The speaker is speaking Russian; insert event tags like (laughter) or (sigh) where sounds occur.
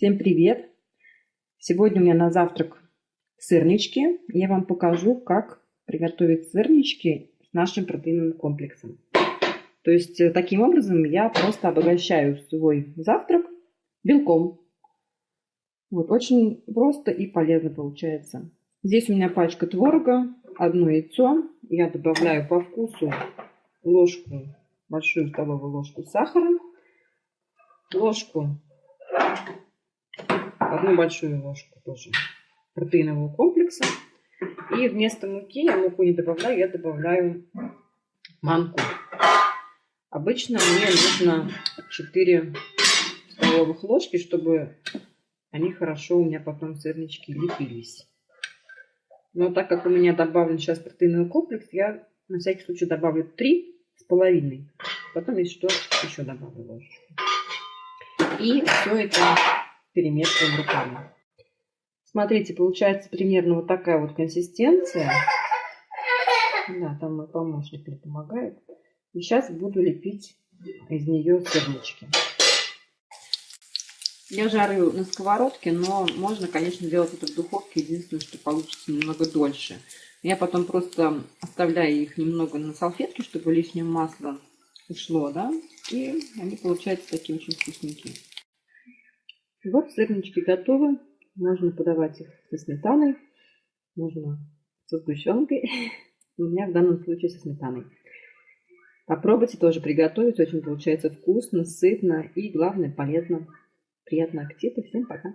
Всем привет! Сегодня у меня на завтрак сырнички. Я вам покажу, как приготовить сырнички с нашим протеиновым комплексом. То есть, э, таким образом я просто обогащаю свой завтрак белком. Вот, очень просто и полезно получается. Здесь у меня пачка творога, одно яйцо. Я добавляю по вкусу ложку, большую столовую ложку сахара, ложку одну большую ложку тоже протеинового комплекса. И вместо муки я муку не добавляю, я добавляю манку. Обычно мне нужно 4 столовых ложки, чтобы они хорошо у меня потом сырнички лепились. Но так как у меня добавлен сейчас протеиновый комплекс, я на всякий случай добавлю 3 с половиной. Потом, если что, еще добавлю ложечку. И все это перемешиваем руками. Смотрите, получается примерно вот такая вот консистенция. Да, там мой помощник мне помогает. И сейчас буду лепить из нее сырнички. Я жарю на сковородке, но можно, конечно, делать это в духовке. Единственное, что получится немного дольше. Я потом просто оставляю их немного на салфетке, чтобы лишнее масло ушло, да. И они получаются такие очень вкусненькие. Вот сырнички готовы. Можно подавать их со сметаной, можно со сгущенкой. (laughs) У меня в данном случае со сметаной. Попробуйте тоже приготовить. Очень получается вкусно, сытно и, главное, полезно. Приятного аппетита. Всем пока.